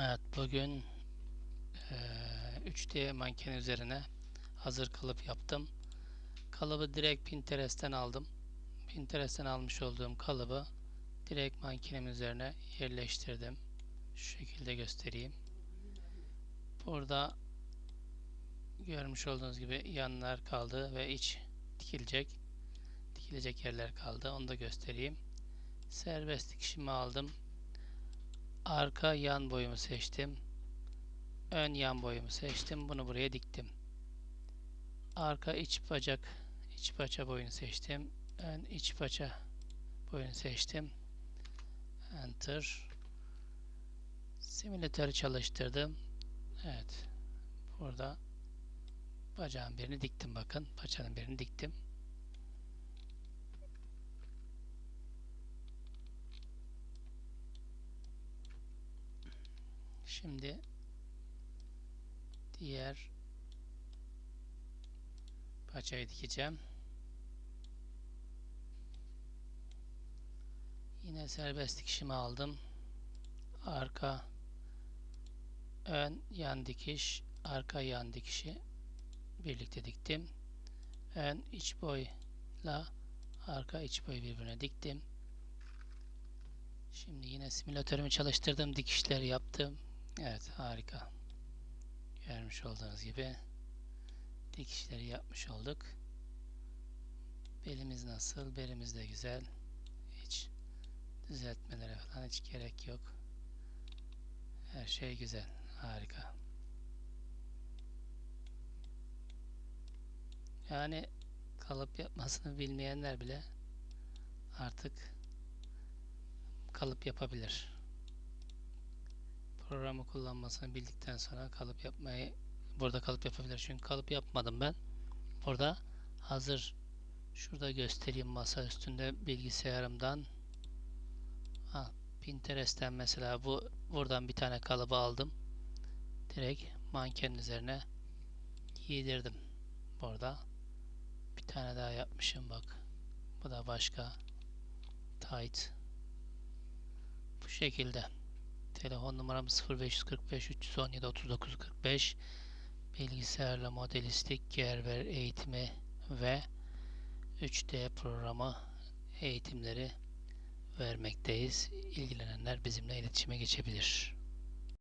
Evet bugün eee, 3D manken üzerine hazır kalıp yaptım. Kalıbı direkt Pinterest'ten aldım. Pinterest'ten almış olduğum kalıbı direkt mankenim üzerine yerleştirdim. Şu şekilde göstereyim. Burada görmüş olduğunuz gibi yanlar kaldı ve iç dikilecek. Dikilecek yerler kaldı. Onu da göstereyim. Serbest dikişimi aldım. Arka yan boyumu seçtim. Ön yan boyumu seçtim. Bunu buraya diktim. Arka iç bacak, iç paça boyunu seçtim. Ön iç paça boyunu seçtim. Enter. Simülatörü çalıştırdım. Evet. Burada bacağın birini diktim bakın. Paçanın birini diktim. Şimdi diğer paçayı dikeceğim. Yine serbest dikişimi aldım. Arka ön yan dikiş, arka yan dikişi birlikte diktim. Ön iç boyla arka iç boyu birbirine diktim. Şimdi yine simülatörümü çalıştırdım, dikişleri yaptım. Evet, harika. Görmüş olduğunuz gibi dikişleri yapmış olduk. Belimiz nasıl? Belimiz de güzel. Hiç düzeltmelere falan hiç gerek yok. Her şey güzel. Harika. Yani kalıp yapmasını bilmeyenler bile artık kalıp yapabilir. Programı kullanmasını bildikten sonra kalıp yapmayı burada kalıp yapabilir. Çünkü kalıp yapmadım ben. Burada hazır şurada göstereyim masa üstünde bilgisayarımdan ha, Pinterest'ten mesela bu buradan bir tane kalıbı aldım. Direkt mankenin üzerine giydirdim. Burada bir tane daha yapmışım bak. Bu da başka tight bu şekilde. Telefon numaram 0545 317 39 45. Bilgisayarla modelistik, Gerber eğitimi ve 3D programı eğitimleri vermekteyiz. İlgilenenler bizimle iletişime geçebilir.